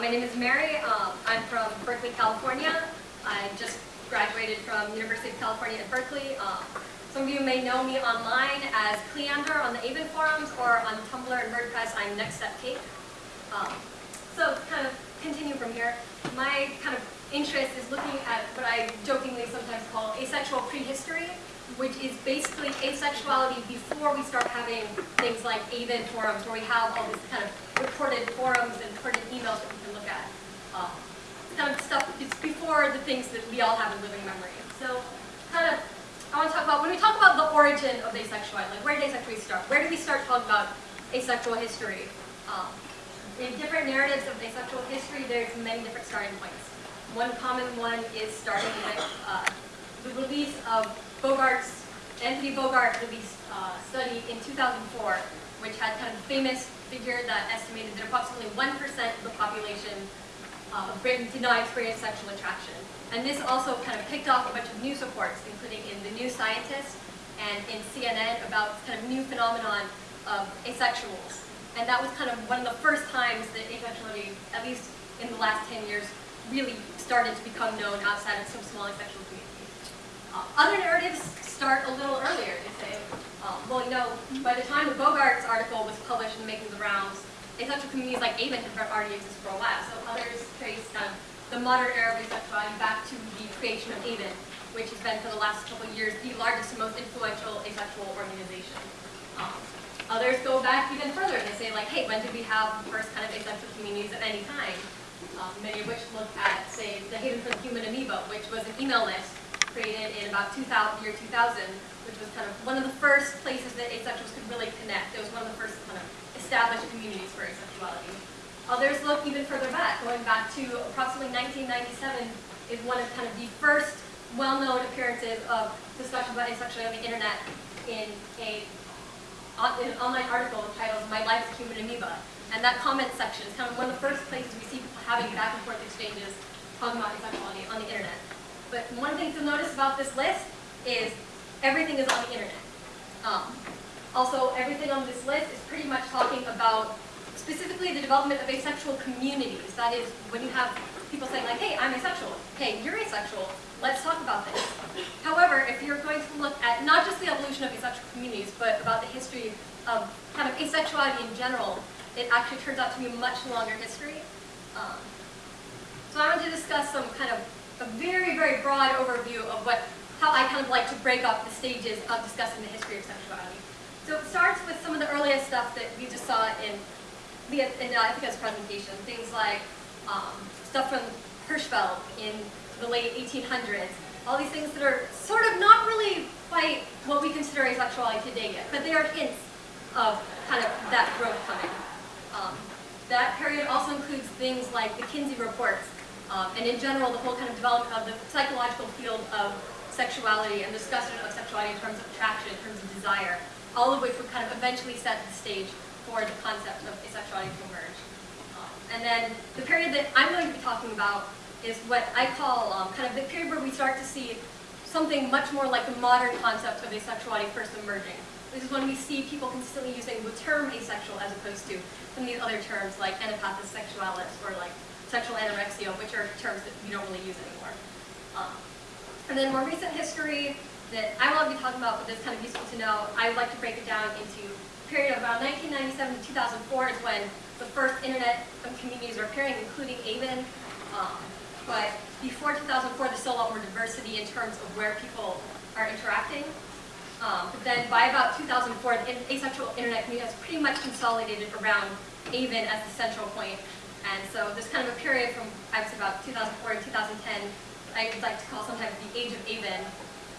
my name is Mary. Um, I'm from Berkeley, California. I just graduated from University of California at Berkeley. Um, some of you may know me online as Cleander on the Aven forums or on Tumblr and WordPress, I'm Next Step Cake. Um, so kind of continue from here. My kind of interest is looking at what I jokingly sometimes call asexual prehistory, which is basically asexuality before we start having things like Aven forums where we have all these kind of recorded forums and recorded emails that we can look at. Um, kind of stuff, it's before the things that we all have in living memory. So kind of, I want to talk about, when we talk about the origin of asexuality, like where did asexuality start? Where did we start talking about asexual history? Um, in different narratives of asexual history, there's many different starting points. One common one is starting with uh, the release of Bogaert's, Anthony Bogaert released uh, study in 2004, which had kind of a famous figure that estimated that approximately 1% of the population uh, of Britain did not experience sexual attraction. And this also kind of picked off a bunch of news reports, including in The New Scientist and in CNN about kind of new phenomenon of asexuals. And that was kind of one of the first times that asexuality, at least in the last 10 years, really started to become known outside of some small asexual communities. Other narratives start a little earlier. They say, um, well, you know, by the time the Bogaert's article was published and making the rounds, asexual communities like Aven had already existed for a while. So others trace kind of the modern era of asexuality back to the creation of Aven, which has been for the last couple of years the largest and most influential asexual organization. Um, Others go back even further and they say like, hey, when did we have the first kind of asexual communities of any kind? Um, many of which look at, say, the Haven for the Human Amoeba, which was an email list created in about 2000, year 2000, which was kind of one of the first places that asexuals could really connect. It was one of the first kind of established communities for asexuality. Others look even further back, going back to approximately 1997 is one of kind of the first well-known appearances of discussion about asexuality on the internet in a an online article titled My Life as Human Amoeba. And that comment section is kind of one of the first places we see people having back and forth exchanges talking about asexuality on the internet. But one thing to notice about this list is everything is on the internet. Um, also, everything on this list is pretty much talking about specifically the development of asexual communities. That is, when you have people saying like, hey, I'm asexual. Hey, you're asexual. Let's talk about this. However, if you're going to look at not just the evolution of asexual communities, but about the history of kind of asexuality in general, it actually turns out to be a much longer history. Um, so I want to discuss some kind of a very, very broad overview of what, how I kind of like to break up the stages of discussing the history of sexuality. So it starts with some of the earliest stuff that we just saw in, the in uh, presentation, things like um, stuff from Hirschfeld in the late 1800s, all these things that are sort of not really quite what we consider asexuality today yet, but they are hints of kind of that growth coming. Um, that period also includes things like the Kinsey reports, um, and in general, the whole kind of development of the psychological field of sexuality and discussion of sexuality in terms of attraction, in terms of desire, all of which would kind of eventually set the stage for the concept of asexuality to emerge. Um, and then the period that I'm going to be talking about is what I call um, kind of the period where we start to see something much more like the modern concept of asexuality first emerging. This is when we see people consistently using the term asexual as opposed to some of these other terms like anapathis sexualis or like sexual anorexia, which are terms that we don't really use anymore. Um, and then more recent history that I want to be talking about, but that's kind of useful to know, I would like to break it down into a period of about 1997 to 2004 is when the first internet communities are appearing, including Aven. Um, but before 2004, there's still a lot more diversity in terms of where people are interacting. Um, but then by about 2004, the asexual internet community has pretty much consolidated around Aven as the central point. And so there's kind of a period from, I say about 2004 to 2010, I would like to call sometimes the age of Aven,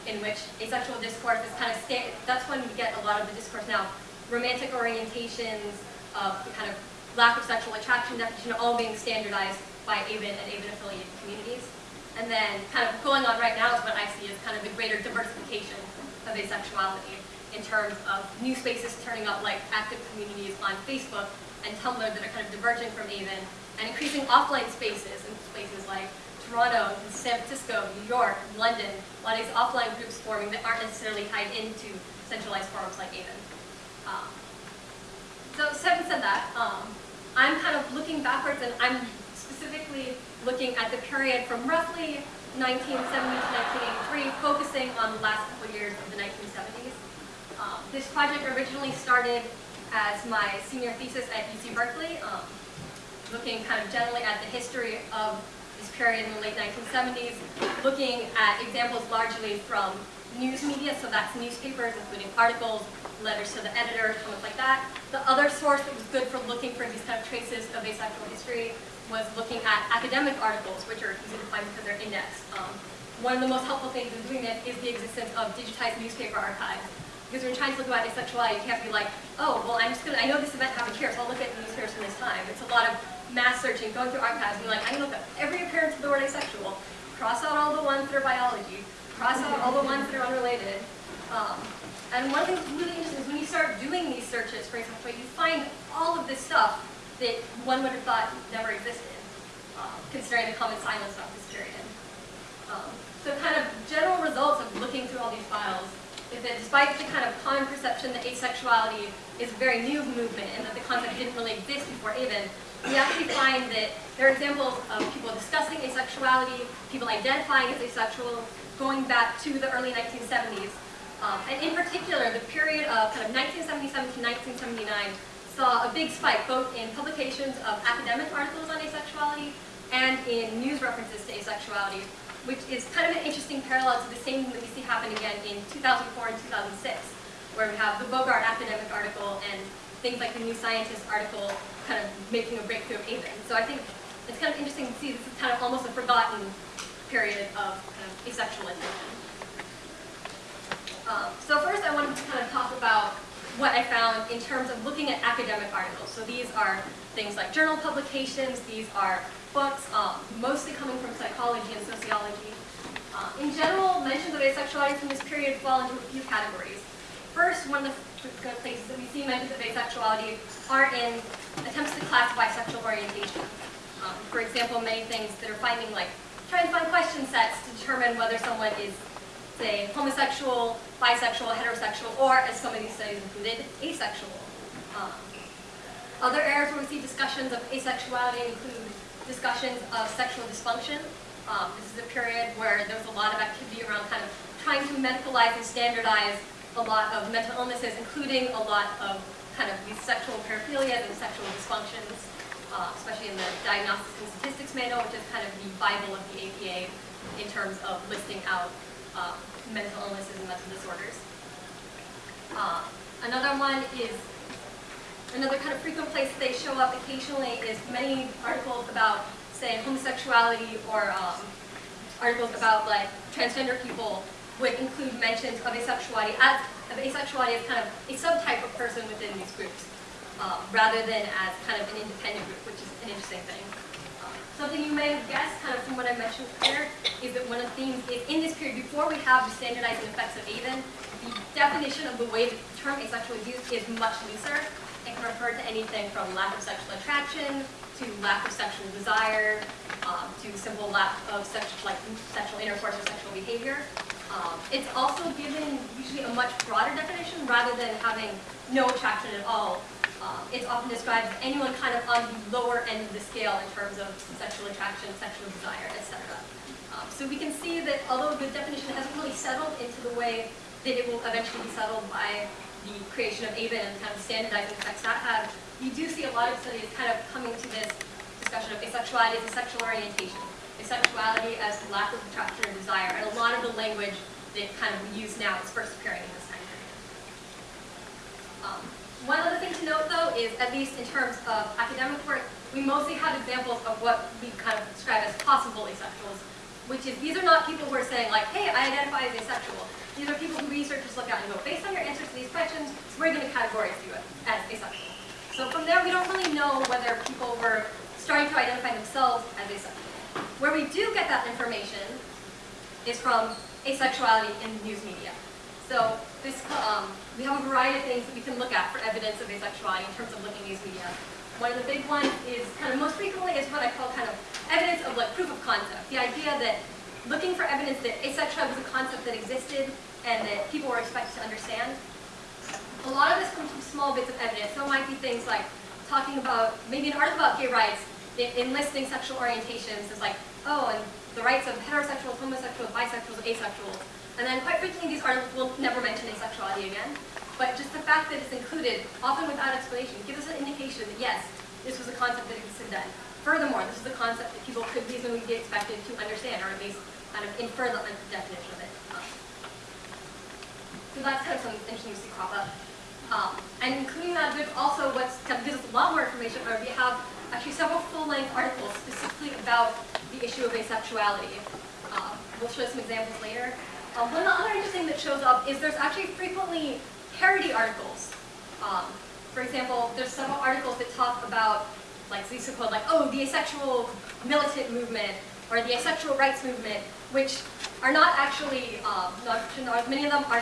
in which asexual discourse is kind of, that's when we get a lot of the discourse now. Romantic orientations, of the kind of lack of sexual attraction definition all being standardized by Aven and Aven-affiliated communities. And then kind of going on right now is what I see as kind of the greater diversification of asexuality in terms of new spaces turning up like active communities on Facebook and Tumblr that are kind of diverging from Aven, and increasing offline spaces in places like Toronto, San Francisco, New York, London, a lot of these offline groups forming that aren't necessarily tied into centralized forums like Aven. Um, so having said that, um, I'm kind of looking backwards and I'm specifically looking at the period from roughly 1970 to 1983, focusing on the last couple years of the 1970s. Um, this project originally started as my senior thesis at UC Berkeley, um, looking kind of generally at the history of this period in the late 1970s, looking at examples largely from news media, so that's newspapers, including articles, letters to the editor, comments like that. The other source that was good for looking for these kind of traces of asexual history was looking at academic articles, which are easy to find because they're indexed. Um, one of the most helpful things in doing this is the existence of digitized newspaper archives. Because when you're trying to look about asexuality, you can't be like, oh, well, I'm just gonna, I know this event happened here, so I'll look at the newspapers from this time. It's a lot of mass searching, going through archives, and like, I can look at every appearance of the word asexual, cross out all the ones that are biology, cross out all the ones that are unrelated. Um, and one thing that's really interesting is when you start doing these searches for example, you find all of this stuff that one would have thought never existed, um, considering the common silence of this period. Um, so kind of general results of looking through all these files is that despite the kind of common perception that asexuality is a very new movement and that the concept didn't really exist before AVEN, we actually find that there are examples of people discussing asexuality, people identifying as asexual, going back to the early 1970s. Um, and in particular, the period of kind of 1977 to 1979 saw a big spike both in publications of academic articles on asexuality and in news references to asexuality, which is kind of an interesting parallel to the same thing that we see happen again in 2004 and 2006, where we have the Bogaert academic article and things like the New Scientist article kind of making a breakthrough of AVEN. So I think it's kind of interesting to see this is kind of almost a forgotten period of kind of asexual. Um, so first I wanted to kind of talk about what I found in terms of looking at academic articles. So these are things like journal publications, these are books, um, mostly coming from psychology and sociology. Uh, in general, mentions of asexuality from this period fall into a few categories. First, one of the places that we see mentions of asexuality are in attempts to classify sexual orientation. Um, for example, many things that are finding like, trying to find question sets to determine whether someone is, say, homosexual, bisexual, heterosexual, or, as some of these studies included, asexual. Um, other areas where we see discussions of asexuality include discussions of sexual dysfunction. Um, this is a period where there was a lot of activity around kind of trying to medicalize and standardize a lot of mental illnesses, including a lot of kind of these sexual paraphilias and sexual dysfunctions, uh, especially in the Diagnostics and Statistics Manual, which is kind of the Bible of the APA in terms of listing out uh, mental illnesses and mental disorders. Uh, another one is Another kind of frequent place they show up occasionally is many articles about, say, homosexuality or um, articles about like transgender people would include mentions of asexuality as of asexuality as kind of a subtype of person within these groups, um, rather than as kind of an independent group, which is an interesting thing. Something you may have guessed, kind of from what I mentioned earlier, is that one of the things is in this period, before we have the standardizing effects of AVEN, the definition of the way the term asexual is used is much looser. It can refer to anything from lack of sexual attraction to lack of sexual desire um, to simple lack of sexual, like sexual intercourse or sexual behavior. Um, it's also given usually a much broader definition rather than having no attraction at all. Um, it's often described as anyone kind of on the lower end of the scale in terms of sexual attraction, sexual desire, etc. Um, so we can see that although the definition hasn't really settled into the way that it will eventually be settled by the creation of AVEN and kind of standardizing effects that have, we do see a lot of studies kind of coming to this discussion of asexuality as a sexual orientation, asexuality as lack of attraction or desire, and a lot of the language that kind of we use now is first appearing in this time period. Um, one other thing to note though is, at least in terms of academic work, we mostly have examples of what we kind of describe as possible asexuals, which is these are not people who are saying like, hey, I identify as asexual. These are people who researchers look at and go, based on your answers to these questions, we're going to categorize you as asexual. So from there, we don't really know whether people were starting to identify themselves as asexual. Where we do get that information is from asexuality in news media. So this, um, we have a variety of things that we can look at for evidence of asexuality in terms of looking at these media. One of the big ones is kind of most frequently is what I call kind of evidence of like proof of concept. The idea that looking for evidence that asexuality was a concept that existed and that people were expected to understand. A lot of this comes from small bits of evidence. So it might be things like talking about, maybe an article about gay rights in- enlisting sexual orientations as like, oh, and the rights of heterosexuals, homosexuals, bisexuals, asexuals. And then quite frequently these articles will never mention asexuality again. But just the fact that it's included, often without explanation, gives us an indication that yes, this was a concept that existed then. Furthermore, this is a concept that people could reasonably be expected to understand, or at least kind of infer the definition of it. Um, so that's kind of something see crop up. Um, and including that, there's also what's gives us a lot more information, or we have actually several full-length articles specifically about the issue of asexuality. Um, we'll show some examples later. Um, one other interesting thing that shows up is there's actually frequently parody articles. Um, for example, there's several articles that talk about, like are called like, oh, the asexual militant movement, or the asexual rights movement, which are not actually, um, not, many of them are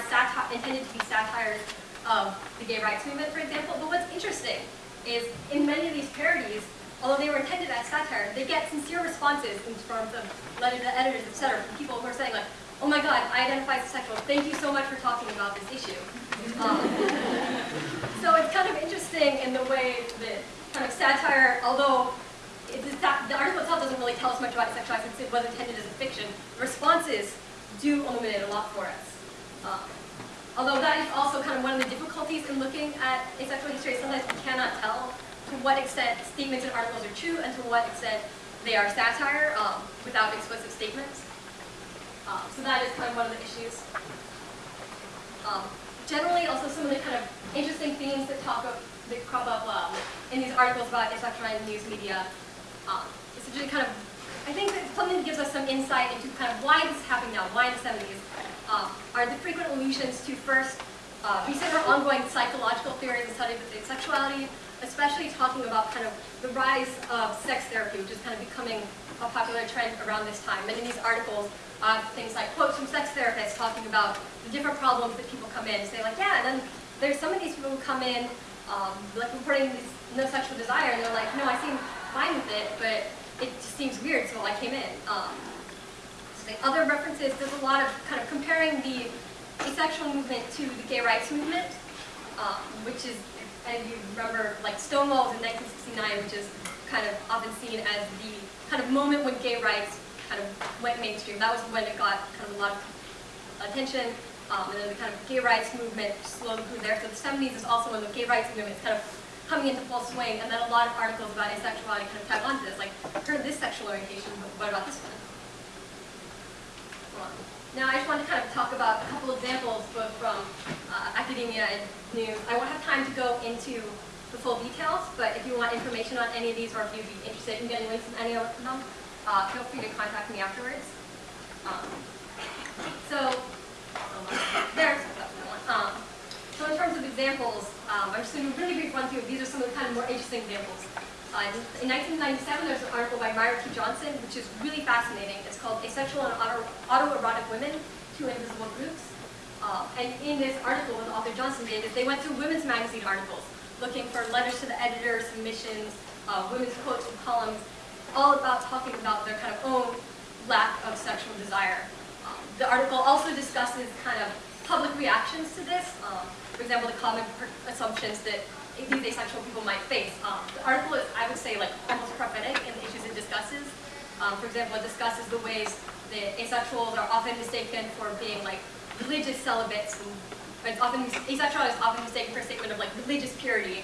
intended to be satires of the gay rights movement, for example. But what's interesting is in many of these parodies, although they were intended as satire, they get sincere responses in terms of letters to editors, etc., from people who are saying like, oh my god, I identify as sexual. Thank you so much for talking about this issue. Um, so it's kind of interesting in the way that kind of satire, although it, the article itself doesn't really tell us much about sexuality since it was intended as a fiction, the responses do illuminate a lot for us. Um, although that is also kind of one of the difficulties in looking at asexual history. Sometimes we cannot tell to what extent statements in articles are true and to what extent they are satire um, without explicit statements. Um, so that is kind of one of the issues. Um, generally, also some of the kind of interesting themes that talk of, that crop up um, in these articles about asexuality news media. Um, essentially, kind of, I think that something that gives us some insight into kind of why this is happening now, why in the 70s, um, are the frequent allusions to first uh, recent or ongoing psychological theories and studies of asexuality, especially talking about kind of the rise of sex therapy, which is kind of becoming a popular trend around this time. And in these articles, things like quotes from sex therapists talking about the different problems that people come in say like, yeah, and then there's some of these people who come in um, like reporting no sexual desire and they're like, no, I seem fine with it, but it just seems weird, so I came in. Um, so other references, there's a lot of kind of comparing the asexual movement to the gay rights movement, um, which is, and you remember, like Stonewall in 1969, which is kind of often seen as the kind of moment when gay rights kind of went mainstream. That was when it got kind of a lot of attention. Um, and then the kind of gay rights movement slowly grew there. So the 70s is also when the gay rights movement is kind of coming into full swing. And then a lot of articles about asexuality kind of tag onto this. Like, heard this sexual orientation, but what about this one? Now, I just want to kind of talk about a couple examples, both from uh, academia and news. I won't have time to go into the full details, but if you want information on any of these, or if you'd be interested in getting links from any of them, uh, feel free to contact me afterwards. Um, so, there's um, so in terms of examples, um, I'm just going to really brief run through. These are some of the kind of more interesting examples. Uh, in 1997, there's an article by Myra T. Johnson, which is really fascinating. It's called Asexual and Auto Autoerotic Women, Two Invisible Groups. Uh, and in this article, what the author Johnson did is they went through women's magazine articles, looking for letters to the editor, submissions, uh, women's quotes and columns, all about talking about their kind of own lack of sexual desire. Um, the article also discusses kind of public reactions to this. Um, for example, the common assumptions that these asexual people might face. Um, the article is, I would say, like almost prophetic in the issues it discusses. Um, for example, it discusses the ways that asexuals are often mistaken for being like religious celibates, and it's often asexuality is often mistaken for a statement of like religious purity.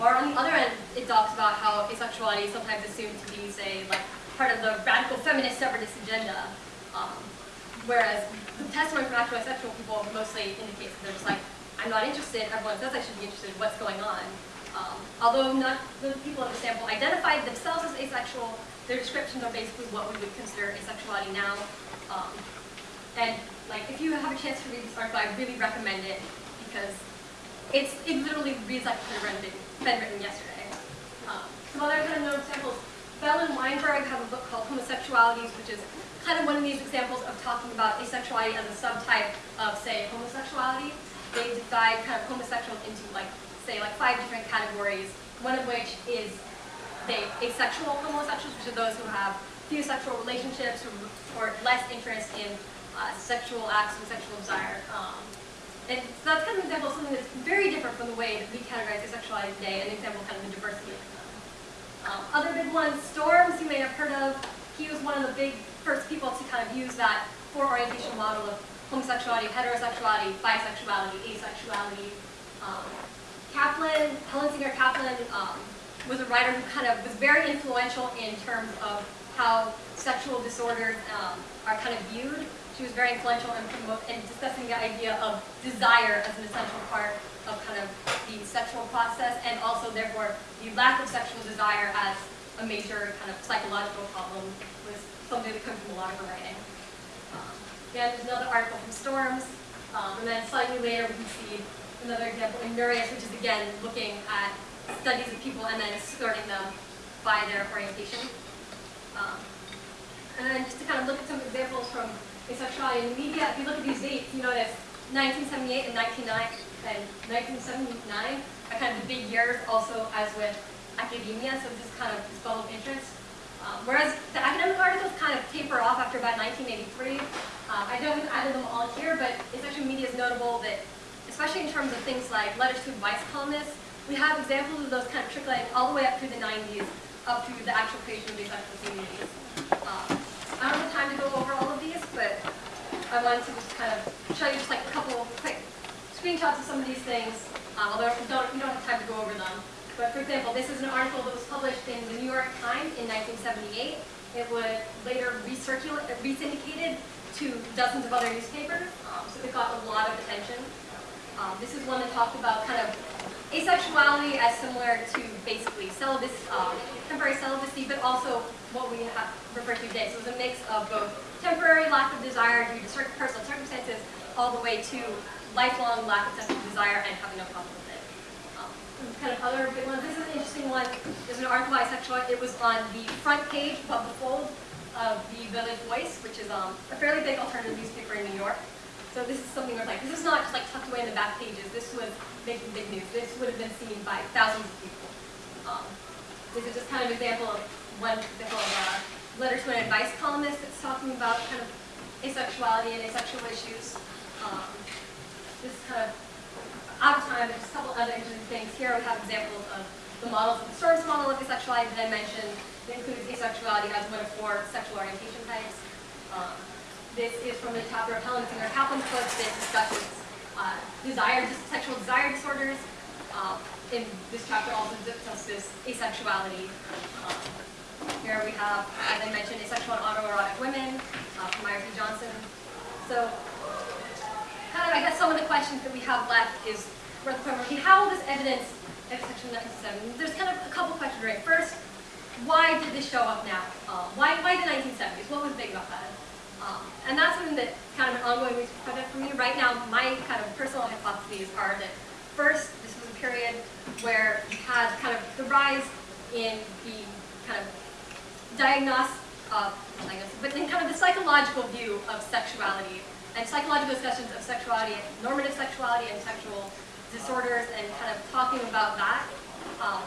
Or on the other end, it talks about how asexuality is sometimes assumed to be, say, like part of the radical feminist separatist agenda. Um, whereas the testimony from actual asexual people mostly indicates that they're just like, I'm not interested, everyone says I should be interested, what's going on? Um, although not the people in the sample identified themselves as asexual, their descriptions are basically what we would consider asexuality now. Um, and like, if you have a chance to read this article, I really recommend it because it's it literally reads like could have been, written yesterday. Um, some other kind of known examples. Bell and Weinberg have a book called Homosexualities, which is kind of one of these examples of talking about asexuality as a subtype of, say, homosexuality. They divide kind of homosexuals into, like, say, like five different categories, one of which is they asexual homosexuals, which are those who have few sexual relationships or, or less interest in uh, sexual acts and sexual desire. Um, and so that's kind of an example of something that's very different from the way that we categorize asexuality today, an example of kind of the diversity of them. Um, other big ones, Storms, you may have heard of. He was one of the big first people to kind of use that four orientation model of homosexuality, heterosexuality, bisexuality, asexuality. Um, Kaplan, Helen Singer Kaplan, um, was a writer who kind of was very influential in terms of how sexual disorders um, are kind of viewed. She was very influential in, in discussing the idea of desire as an essential part of kind of the sexual process and also therefore the lack of sexual desire as a major kind of psychological problem was something that comes from a lot of her writing. Um, again, there's another article from Storms, um, and then slightly later we can see another example in Nurius, which is again looking at studies of people and then sorting them by their orientation. Um, and then just to kind of look at some examples from asexuality in the media, if you look at these dates, you notice 1978 and 1999 and 1979 are kind of the big years also as with academia, so this is kind of this bubble of interest. Um, whereas the academic articles kind of taper off after about 1983. Um, I don't have them all here, but asexual media is notable that, especially in terms of things like letters to advice columnists, we have examples of those kind of trickling all the way up through the 90s, up through the actual creation of the asexual communities. Um, I don't have time to go over all of these, but I wanted to just kind of show you just like a couple quick screenshots of some of these things, um, although we don't, don't have time to go over them. But for example, this is an article that was published in the New York Times in 1978. It was later recirculated, re-syndicated to dozens of other newspapers, um, so it got a lot of attention. Um, this is one that talked about kind of asexuality as similar to basically celibacy, um, temporary celibacy, but also what we have referred to today. So it's a mix of both temporary lack of desire due to personal circumstances, all the way to lifelong lack of sexual desire and having no problem with it. Um, kind of other big ones. This is an interesting one. There's an article by Sexual. It was on the front page above the fold of the Village Voice, which is um, a fairly big alternative newspaper in New York. So this is something where like, this is not just like tucked away in the back pages. This was making big news. This would have been seen by thousands of people. Um, this is just kind of an example of one example of a letter to an advice columnist that's talking about kind of asexuality and asexual issues. Um, this is kind of out of time, there's a couple other interesting things. Here we have examples of the models the Storms model of asexuality that I mentioned. It includes asexuality as one of four sexual orientation types. Um, this is from the chapter of Helen Singer Kaplan's book that discusses uh, desire, sexual desire disorders. Um, in this chapter also discusses asexuality. Um, here we have, as I mentioned, asexual and autoerotic women uh, from Myers and Johnson. So, kind of, I guess some of the questions that we have left is, have all this evidence of section 1970. There's kind of a couple questions, right? First, why did this show up now? Um, why, why the 1970s? What was big about that? Um, and that's something that kind of an ongoing research project for me. Right now, my kind of personal hypotheses are that first, this was a period where you had kind of the rise in the kind of diagnostic, uh, but then kind of the psychological view of sexuality and psychological discussions of sexuality, normative sexuality and sexual disorders and kind of talking about that. Um,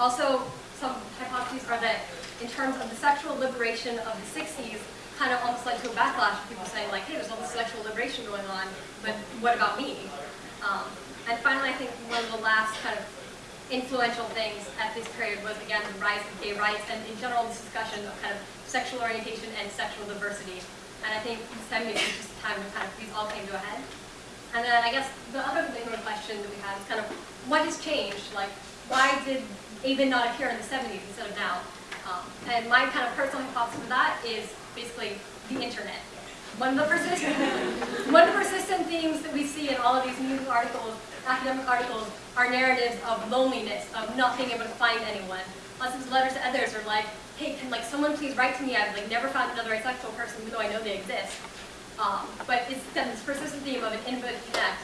also, some hypotheses are that in terms of the sexual liberation of the 60s, kind of almost led to a backlash of people saying like, hey, there's all this sexual liberation going on, but what about me? Um, and finally, I think one of the last kind of influential things at this period was, again, the rise of gay rights and in general this discussion of kind of sexual orientation and sexual diversity. And I think the 70s was just a time when kind of these all came to a head. And then I guess the other big question that we have is kind of what has changed? Like, why did AVEN not appear in the 70s instead of now? Um, and my kind of personal thoughts for that is basically the internet. One of the persistent, one of the persistent themes that we see in all of these news articles, academic articles, are narratives of loneliness, of not being able to find anyone. Lots of letters to others are like, hey, can like someone please write to me? I've like never found another asexual person, even though I know they exist. Um, but it's then this persistent theme of an infinite connect.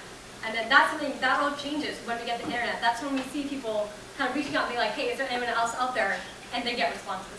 And then that's something, that all changes when we get the internet. That's when we see people kind of reaching out and being like, hey, is there anyone else out there? And they get responses.